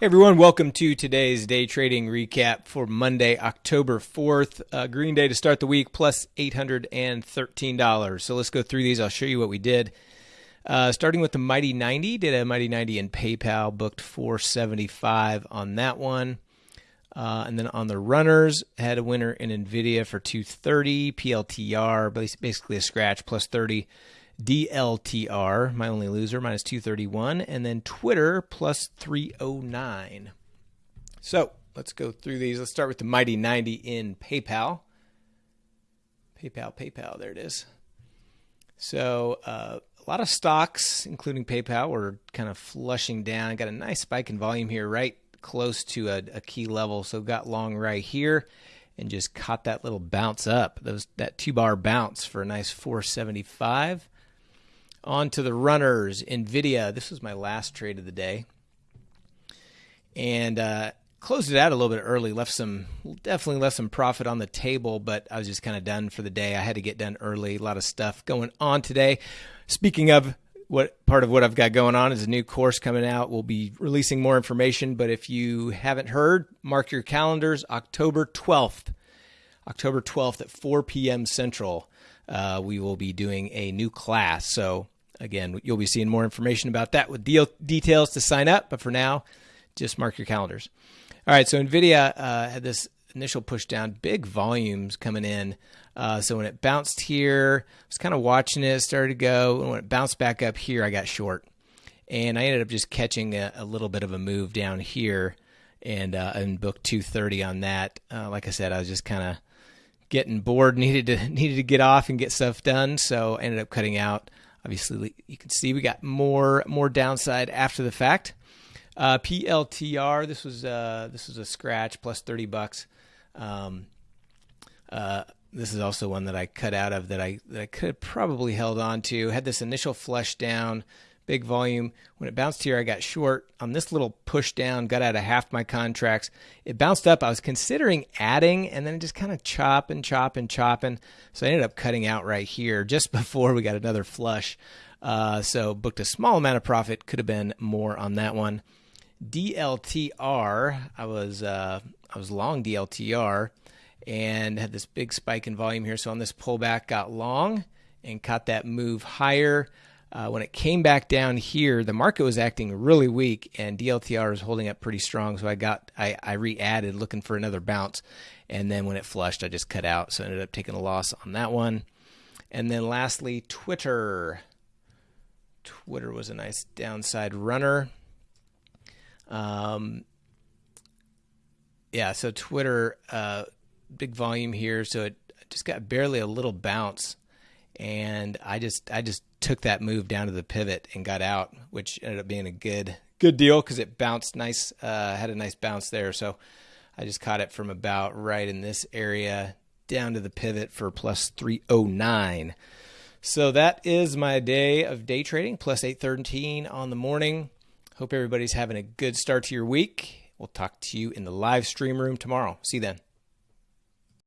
Hey everyone, welcome to today's day trading recap for Monday, October 4th. Uh, green day to start the week, plus $813. So let's go through these. I'll show you what we did. Uh, starting with the Mighty 90, did a Mighty 90 in PayPal, booked 475 on that one. Uh, and then on the runners, had a winner in NVIDIA for 230, PLTR, basically a scratch, plus 30. DLTR, my only loser, minus 231, and then Twitter plus 309. So let's go through these. Let's start with the Mighty 90 in PayPal. PayPal, PayPal, there it is. So uh, a lot of stocks, including PayPal, were kind of flushing down. Got a nice spike in volume here, right close to a, a key level. So got long right here and just caught that little bounce up. Those that two bar bounce for a nice 475. On to the runners, NVIDIA. This was my last trade of the day. And uh, closed it out a little bit early, left some, definitely left some profit on the table, but I was just kind of done for the day. I had to get done early. A lot of stuff going on today. Speaking of what part of what I've got going on is a new course coming out. We'll be releasing more information, but if you haven't heard, mark your calendars October 12th. October 12th at 4 p.m. Central uh, we will be doing a new class. So, again, you'll be seeing more information about that with deal details to sign up. But for now, just mark your calendars. All right, so NVIDIA uh, had this initial push down, big volumes coming in. Uh, so when it bounced here, I was kind of watching it, started to go. And when it bounced back up here, I got short. And I ended up just catching a, a little bit of a move down here and uh, and booked 230 on that. Uh, like I said, I was just kind of getting bored, needed to needed to get off and get stuff done, so I ended up cutting out. Obviously, you can see we got more more downside after the fact. Uh, PLTR, this was uh, this was a scratch plus thirty bucks. Um, uh, this is also one that I cut out of that I that I could probably held on to. Had this initial flush down, big volume. When it bounced here, I got short on this little push down, got out of half my contracts. It bounced up. I was considering adding, and then it just kind of chop and chopping, chopping, chopping. So I ended up cutting out right here just before we got another flush. Uh, so booked a small amount of profit. Could have been more on that one. DLTR, I was uh, I was long DLTR and had this big spike in volume here. So on this pullback, got long and caught that move higher. Uh, when it came back down here, the market was acting really weak, and DLTR was holding up pretty strong. So I got I, I re-added looking for another bounce, and then when it flushed, I just cut out. So I ended up taking a loss on that one. And then lastly, Twitter. Twitter was a nice downside runner. Um, yeah, so Twitter, uh, big volume here, so it just got barely a little bounce and I just I just took that move down to the pivot and got out, which ended up being a good good deal because it bounced nice, uh, had a nice bounce there. So I just caught it from about right in this area down to the pivot for plus 309. So that is my day of day trading, plus 813 on the morning. Hope everybody's having a good start to your week. We'll talk to you in the live stream room tomorrow. See you then.